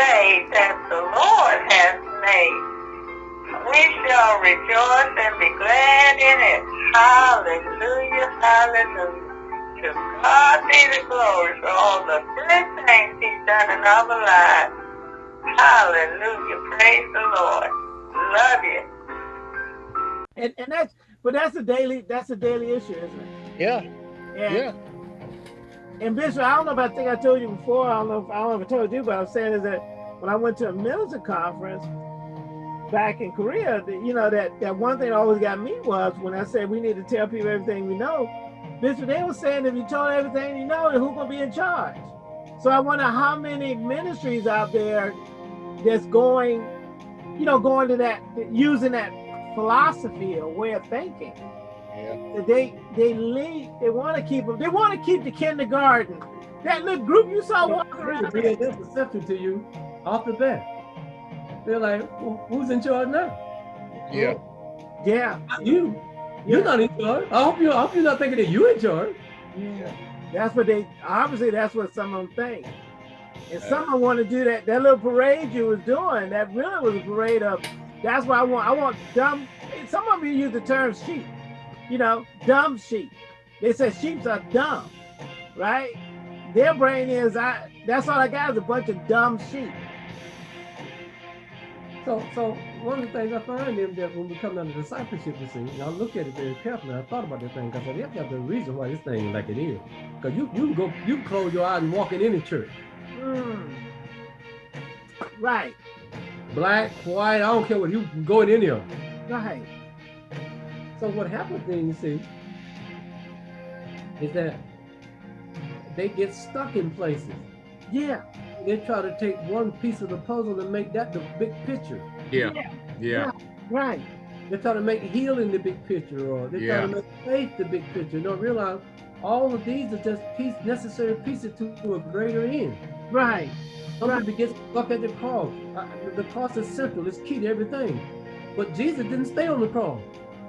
day that the Lord has made. We shall rejoice and be glad in it. Hallelujah, hallelujah. To God be the glory for all the good things he's done in our lives. Hallelujah, praise the Lord. Love you. And, and that's, but that's a daily, that's a daily issue, isn't it? Yeah. And, yeah. And Bishop, I don't know if I think I told you before. I don't know if I don't know if I told you, but I'm saying is that when I went to a minister conference back in Korea, you know that that one thing that always got me was when I said we need to tell people everything we know. Bishop, they were saying if you told everything you know, who's gonna be in charge? So I wonder how many ministries out there that's going, you know, going to that using that philosophy or way of thinking. Yeah. They they lead. They want to keep them. They want to keep the kindergarten. That little group you saw walking around. Being deceptive to you off the bat. They're like, well, who's in charge now? Yeah. Yeah. Not you. You're not in charge. I hope you. I hope you're not thinking that you're in charge. Yeah. That's what they obviously. That's what some of them think. And some of them want to do that. That little parade you was doing. That really was a parade of. That's why I want. I want dumb. Some of you use the term sheep you know, dumb sheep. They say sheep are dumb, right? Their brain is, I. that's all I got is a bunch of dumb sheep. So, so one of the things I find is that when we come down to discipleship, you see, and I look at it very carefully. I thought about this thing because I have got the reason why this thing is like it is. Because you you go you close your eyes and walk in any church. Mm. Right. Black, white, I don't care what you go in any of them. Right. So what happens then, you see, is that they get stuck in places. Yeah. They try to take one piece of the puzzle and make that the big picture. Yeah. Yeah. yeah. Right. They try to make healing the big picture, or they yeah. try to make faith the big picture. You don't realize all of these are just piece, necessary pieces to, to a greater end. Right. Some right. people get stuck at the cross. Uh, the cross is central, it's key to everything. But Jesus didn't stay on the cross.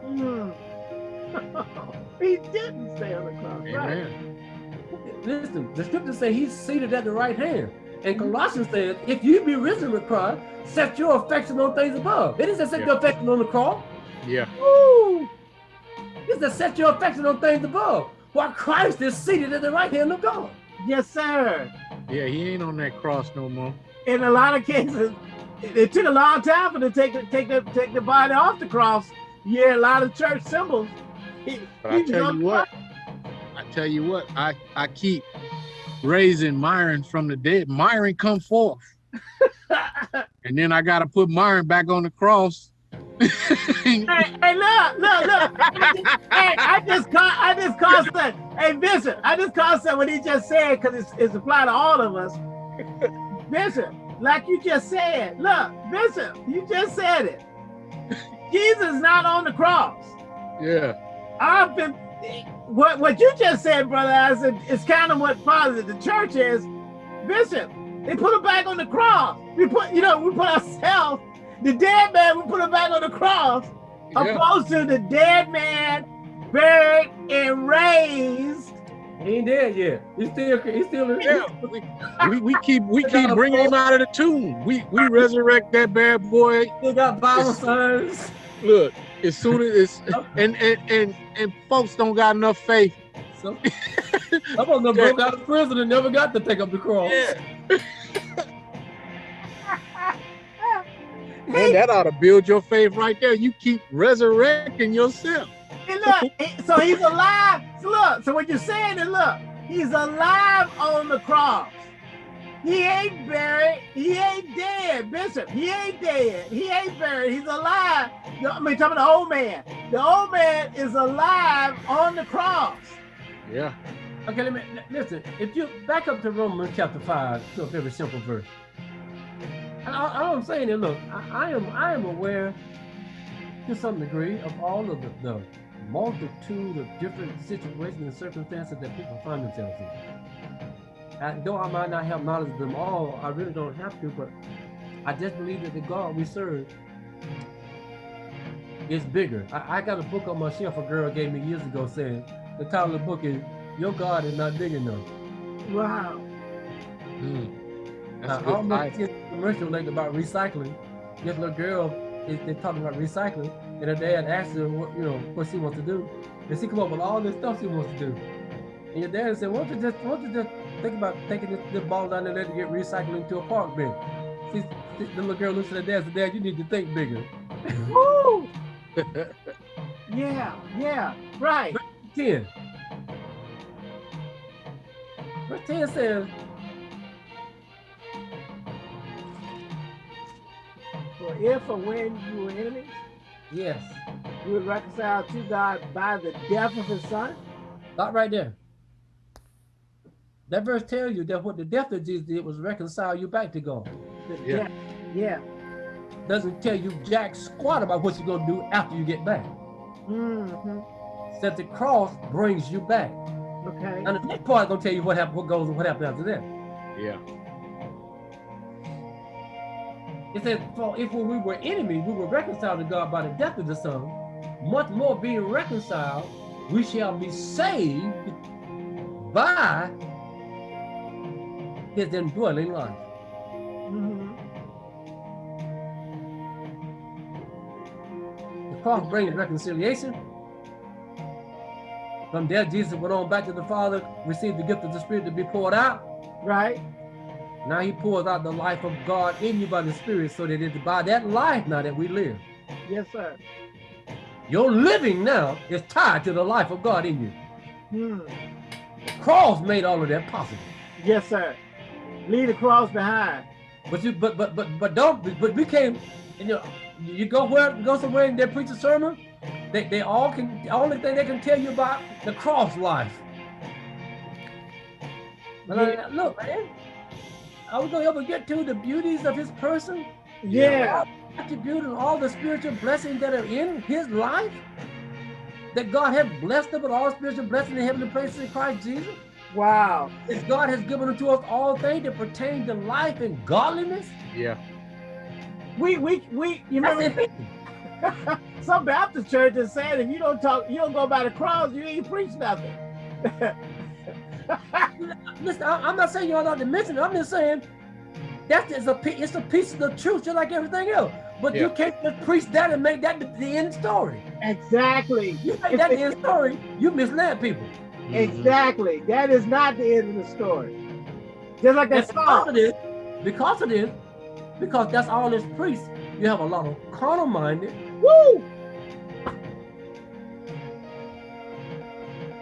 Mm. he didn't stay on the cross. Right. Listen, the scriptures say he's seated at the right hand. And Colossians says, if you be risen with Christ, set your affection on things above. It doesn't set yeah. your affection on the cross. Yeah. Woo! It says set your affection on things above. While Christ is seated at the right hand of God. Yes, sir. Yeah, he ain't on that cross no more. In a lot of cases, it took a long time for them to take the take the take the body off the cross yeah, a lot of church symbols. He, but I tell you what, I tell you what, I, I keep raising Myron from the dead. Myron come forth. and then I gotta put Myron back on the cross. hey, hey, look, look, look. hey, I just caught I just caught that. Hey Bishop, I just caught that what he just said because it's, it's applied to all of us. Bishop, like you just said, look, Bishop, you just said it. Jesus not on the cross. Yeah. I've been what what you just said, brother. I said it's kind of what father the church is. Bishop, they put him back on the cross. We put, you know, we put ourselves, the dead man, we put him back on the cross, yeah. opposed to the dead man buried and. He ain't dead yet. He's still, he's still. Yeah, we, we, we keep we keep bringing him out of the tomb. We we resurrect that bad boy. He got Bible signs look, as soon as it's and and and and folks don't got enough faith. Some, some of them broke out of prison and never got to take up the cross. Yeah. Man, that ought to build your faith right there. You keep resurrecting yourself. And look, so he's alive. So look, so what you're saying is look, he's alive on the cross. He ain't buried. He ain't dead, Bishop. He ain't dead. He ain't buried. He's alive. I mean, talking the old man. The old man is alive on the cross. Yeah. Okay, let me listen. If you back up to Romans chapter five, to a very simple verse. And all, I'm saying is, look, I, I, am I am aware to some degree of all of the, the multitude of different situations and circumstances that people find themselves in. And though I might not have knowledge of them all, I really don't have to, but I just believe that the God we serve is bigger. I, I got a book on my shelf a girl gave me years ago saying, the title of the book is, Your God is Not Big Enough. Wow. Mm. That's I don't know if commercial lately about recycling. This little girl, is they're talking about recycling, and her dad asked her, what, you know, what she wants to do. And she come up with all this stuff she wants to do. And your dad said, why don't you just, why don't you just think about taking this, this ball down there to get recycled into a park bin? See, the little girl looks at her dad and said, Dad, you need to think bigger. Woo! yeah, yeah, right. Verse 10. Verse 10 says, For if or when you were enemies, yes, you were reconciled to God by the death of his son. Stop right there. That verse tells you that what the death of Jesus did was reconcile you back to God. The yeah. Death, yeah. Doesn't tell you jack squat about what you're gonna do after you get back. Mm -hmm. That the cross brings you back. Okay. And the next part gonna tell you what happened, what goes and what happened after that. Yeah. It says, for if we were enemies, we were reconciled to God by the death of the Son, much more being reconciled, we shall be saved by his indwelling life. Mm -hmm. The cross brings reconciliation. From there, Jesus went on back to the Father, received the gift of the Spirit to be poured out. Right. Now he pours out the life of God in you by the Spirit so that it's by that life now that we live. Yes, sir. Your living now is tied to the life of God in you. Hmm. The cross made all of that possible. Yes, sir. Leave the cross behind. But you but but but but don't but we came you know you go where go somewhere and they preach a sermon, they, they all can the only thing they can tell you about the cross life. Yeah. look, man, are we going to ever get to the beauties of his person? Yeah. Attribute and all the spiritual blessings that are in his life? That God has blessed him with all spiritual blessings in heavenly places in Christ Jesus? Wow. That God has given unto us all things that pertain to life and godliness? Yeah. We, we, we, you know, some Baptist churches saying if you don't talk, you don't go by the cross, you ain't preach nothing. Listen, I, am not saying you're not to mention it. I'm just saying that is a it's a piece of the truth, just like everything else. But yeah. you can't just preach that and make that the, the end story. Exactly. You make that the end story, you misled people. Mm-hmm. Exactly. That is not the end of the story. Just like that because of this, because of this, because that's all this priest, you have a lot of carnal minded. Woo!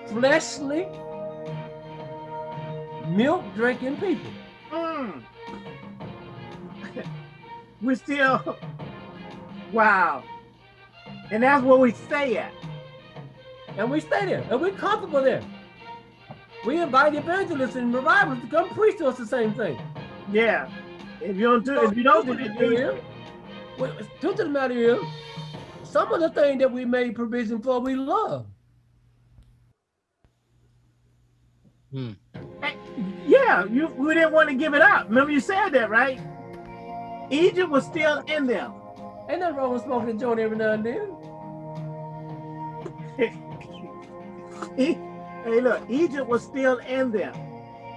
Fleshly milk drinking people. Mm. we still, wow. And that's where we stay at. And we stay there, and we're comfortable there. We invite evangelists and revivals to come preach to us the same thing. Yeah. If you don't do, if you don't do it, well, truth of the matter is, some of the things that we made provision for, we love. Hmm. Yeah, you we didn't want to give it up. Remember you said that, right? Egypt was still in them. Ain't nothing wrong with smoking a joint every now and then. hey, look, Egypt was still in them.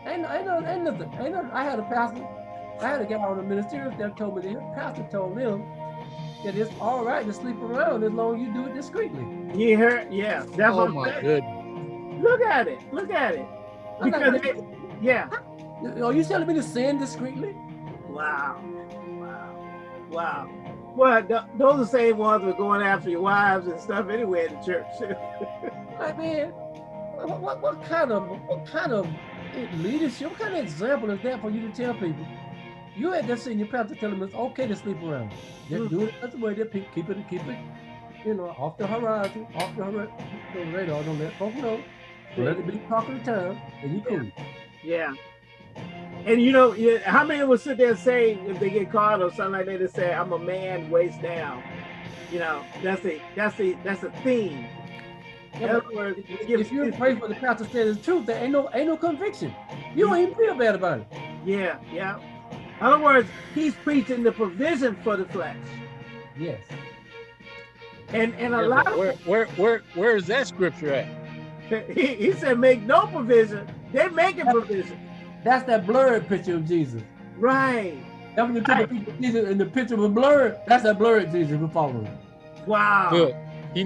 Ain't, ain't, no, ain't nothing. Ain't no, I had a pastor, I had a guy on the ministerial that told me that pastor told them that it's all right to sleep around as long as you do it discreetly. You heard? Yeah, that's oh what my goodness. Look at it. Look at it. Because they, yeah. Are you telling me to sin discreetly? Wow. Wow. Wow. Well, th those are the same ones who are going after your wives and stuff anyway in the church. I mean, what, what, what kind of what kind of leadership, what kind of example is that for you to tell people? You had that your pastor telling them it's okay to sleep around. Just mm. do it that's the way they keep it, keep it, you know, off the horizon, off the, horizon, the radar. Don't let folks know. Let it be talk of the town, and you cool. Yeah. And you know, how many will sit there and say if they get caught or something like that, they say, "I'm a man, waist down." You know, that's a that's a that's a theme. Yeah, words, if, if you pray for the pastor says the truth, there ain't no ain't no conviction. You don't even feel bad about it. Yeah, yeah. In other words, he's preaching the provision for the flesh. Yes. And and a yeah, lot where, of where where where is that scripture at? He, he said make no provision. They're making provision. That's that blurred picture of Jesus. Right. That when you took a picture of Jesus and the picture was blurred, that's that blurred Jesus we're following. Wow. Look, he